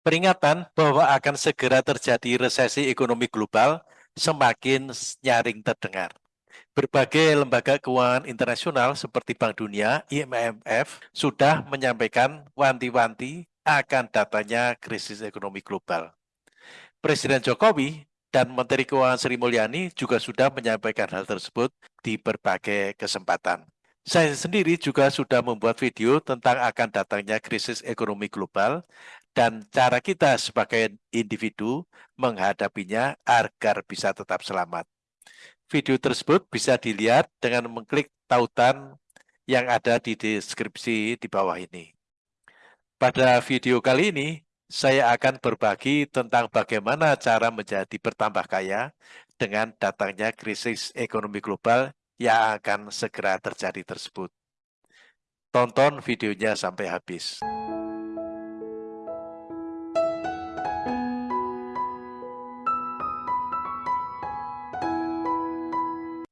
Peringatan bahwa akan segera terjadi resesi ekonomi global semakin nyaring terdengar. Berbagai lembaga keuangan internasional seperti Bank Dunia, IMF, sudah menyampaikan wanti-wanti akan datanya krisis ekonomi global. Presiden Jokowi dan Menteri Keuangan Sri Mulyani juga sudah menyampaikan hal tersebut di berbagai kesempatan. Saya sendiri juga sudah membuat video tentang akan datangnya krisis ekonomi global dan cara kita sebagai individu menghadapinya agar bisa tetap selamat. Video tersebut bisa dilihat dengan mengklik tautan yang ada di deskripsi di bawah ini. Pada video kali ini, saya akan berbagi tentang bagaimana cara menjadi bertambah kaya dengan datangnya krisis ekonomi global yang akan segera terjadi tersebut. Tonton videonya sampai habis.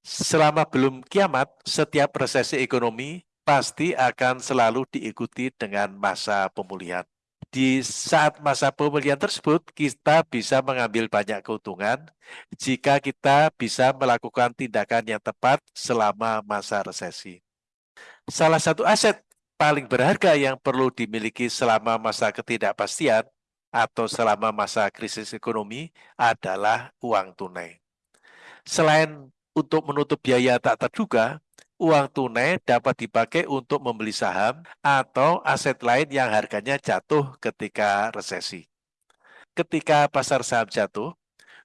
Selama belum kiamat, setiap resesi ekonomi pasti akan selalu diikuti dengan masa pemulihan. Di saat masa pemulihan tersebut, kita bisa mengambil banyak keuntungan jika kita bisa melakukan tindakan yang tepat selama masa resesi. Salah satu aset paling berharga yang perlu dimiliki selama masa ketidakpastian atau selama masa krisis ekonomi adalah uang tunai. Selain untuk menutup biaya tak terduga, uang tunai dapat dipakai untuk membeli saham atau aset lain yang harganya jatuh ketika resesi. Ketika pasar saham jatuh,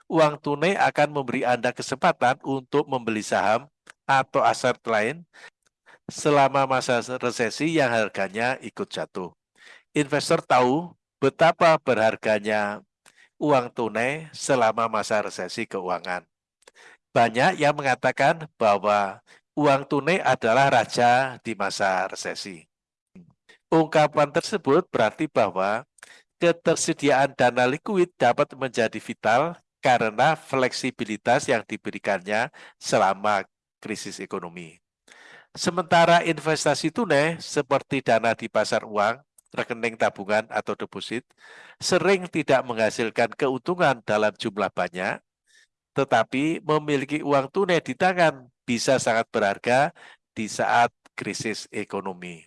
uang tunai akan memberi Anda kesempatan untuk membeli saham atau aset lain selama masa resesi yang harganya ikut jatuh. Investor tahu betapa berharganya uang tunai selama masa resesi keuangan. Banyak yang mengatakan bahwa uang tunai adalah raja di masa resesi. Ungkapan tersebut berarti bahwa ketersediaan dana likuid dapat menjadi vital karena fleksibilitas yang diberikannya selama krisis ekonomi. Sementara investasi tunai seperti dana di pasar uang, rekening tabungan atau deposit, sering tidak menghasilkan keuntungan dalam jumlah banyak, tetapi memiliki uang tunai di tangan bisa sangat berharga di saat krisis ekonomi.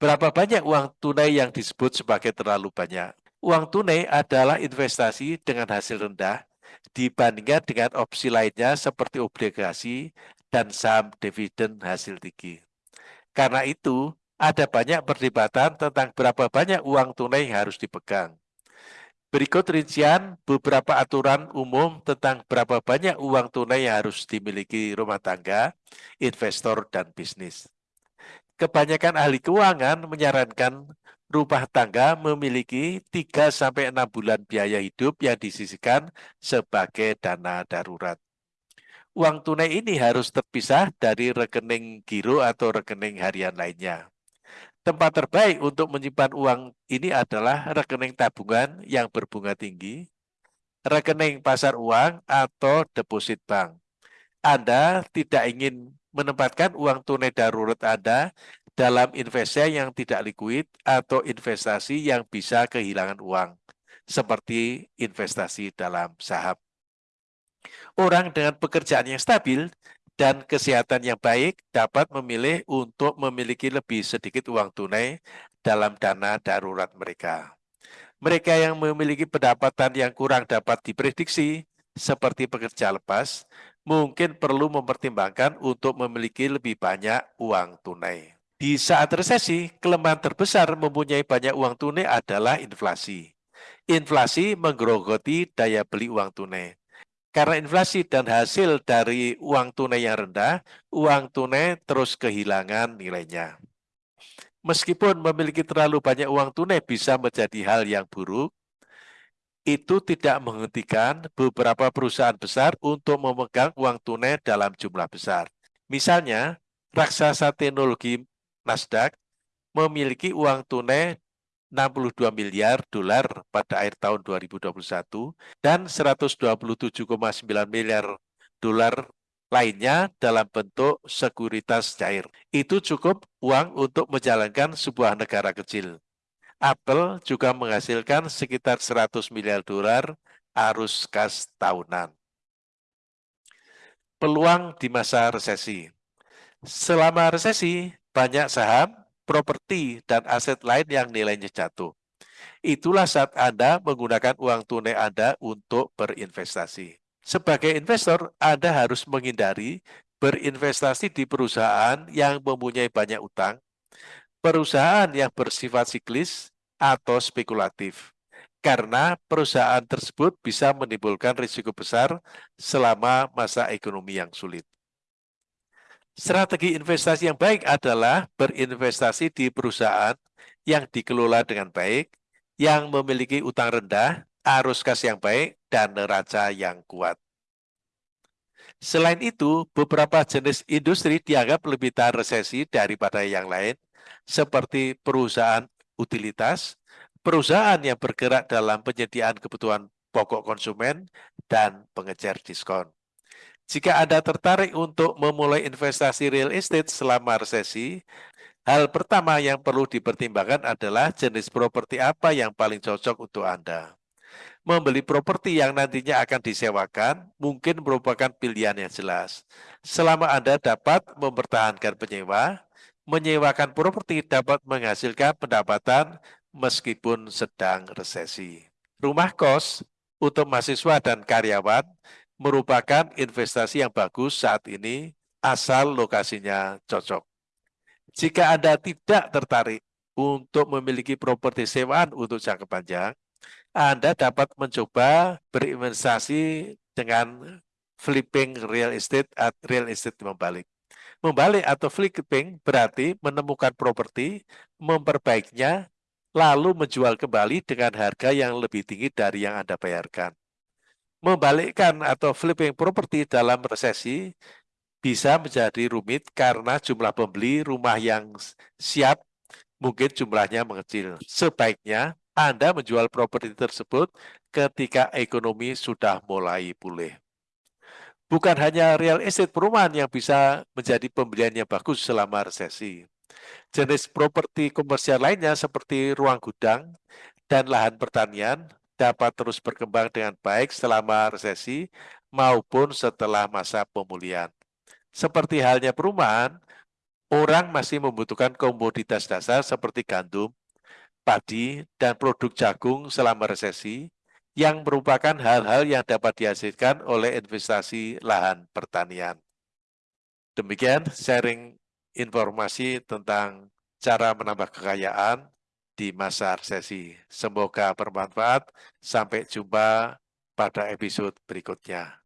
Berapa banyak uang tunai yang disebut sebagai terlalu banyak? Uang tunai adalah investasi dengan hasil rendah dibandingkan dengan opsi lainnya seperti obligasi dan saham dividen hasil tinggi. Karena itu, ada banyak perdebatan tentang berapa banyak uang tunai yang harus dipegang. Berikut rincian beberapa aturan umum tentang berapa banyak uang tunai yang harus dimiliki rumah tangga, investor, dan bisnis. Kebanyakan ahli keuangan menyarankan rumah tangga memiliki 3-6 bulan biaya hidup yang disisikan sebagai dana darurat. Uang tunai ini harus terpisah dari rekening giro atau rekening harian lainnya. Tempat terbaik untuk menyimpan uang ini adalah rekening tabungan yang berbunga tinggi, rekening pasar uang, atau deposit bank. Anda tidak ingin menempatkan uang tunai darurat Anda dalam investasi yang tidak likuid atau investasi yang bisa kehilangan uang, seperti investasi dalam saham. Orang dengan pekerjaan yang stabil dan kesehatan yang baik dapat memilih untuk memiliki lebih sedikit uang tunai dalam dana darurat mereka. Mereka yang memiliki pendapatan yang kurang dapat diprediksi, seperti pekerja lepas, mungkin perlu mempertimbangkan untuk memiliki lebih banyak uang tunai. Di saat resesi, kelemahan terbesar mempunyai banyak uang tunai adalah inflasi. Inflasi menggerogoti daya beli uang tunai. Karena inflasi dan hasil dari uang tunai yang rendah, uang tunai terus kehilangan nilainya. Meskipun memiliki terlalu banyak uang tunai bisa menjadi hal yang buruk, itu tidak menghentikan beberapa perusahaan besar untuk memegang uang tunai dalam jumlah besar. Misalnya, raksasa teknologi Nasdaq memiliki uang tunai 62 miliar dolar pada akhir tahun 2021 dan 127,9 miliar dolar lainnya dalam bentuk sekuritas cair. Itu cukup uang untuk menjalankan sebuah negara kecil. Apple juga menghasilkan sekitar 100 miliar dolar arus kas tahunan. Peluang di masa resesi Selama resesi, banyak saham, properti, dan aset lain yang nilainya jatuh. Itulah saat Anda menggunakan uang tunai Anda untuk berinvestasi. Sebagai investor, Anda harus menghindari berinvestasi di perusahaan yang mempunyai banyak utang, perusahaan yang bersifat siklis, atau spekulatif. Karena perusahaan tersebut bisa menimbulkan risiko besar selama masa ekonomi yang sulit. Strategi investasi yang baik adalah berinvestasi di perusahaan yang dikelola dengan baik, yang memiliki utang rendah, arus kas yang baik, dan neraca yang kuat. Selain itu, beberapa jenis industri dianggap lebih tahan resesi daripada yang lain, seperti perusahaan utilitas, perusahaan yang bergerak dalam penyediaan kebutuhan pokok konsumen, dan pengejar diskon. Jika Anda tertarik untuk memulai investasi real estate selama resesi, hal pertama yang perlu dipertimbangkan adalah jenis properti apa yang paling cocok untuk Anda. Membeli properti yang nantinya akan disewakan mungkin merupakan pilihan yang jelas. Selama Anda dapat mempertahankan penyewa, menyewakan properti dapat menghasilkan pendapatan meskipun sedang resesi. Rumah kos untuk mahasiswa dan karyawan merupakan investasi yang bagus saat ini asal lokasinya cocok. Jika Anda tidak tertarik untuk memiliki properti sewaan untuk jangka panjang, Anda dapat mencoba berinvestasi dengan flipping real estate atau real estate membalik. Membalik atau flipping berarti menemukan properti, memperbaikinya, lalu menjual kembali dengan harga yang lebih tinggi dari yang Anda bayarkan membalikkan atau flipping properti dalam resesi bisa menjadi rumit karena jumlah pembeli rumah yang siap mungkin jumlahnya mengecil. Sebaiknya Anda menjual properti tersebut ketika ekonomi sudah mulai pulih. Bukan hanya real estate perumahan yang bisa menjadi pembelian yang bagus selama resesi. Jenis properti komersial lainnya seperti ruang gudang dan lahan pertanian dapat terus berkembang dengan baik selama resesi maupun setelah masa pemulihan. Seperti halnya perumahan, orang masih membutuhkan komoditas dasar seperti gandum, padi, dan produk jagung selama resesi, yang merupakan hal-hal yang dapat dihasilkan oleh investasi lahan pertanian. Demikian sharing informasi tentang cara menambah kekayaan di masa resesi. Semoga bermanfaat. Sampai jumpa pada episode berikutnya.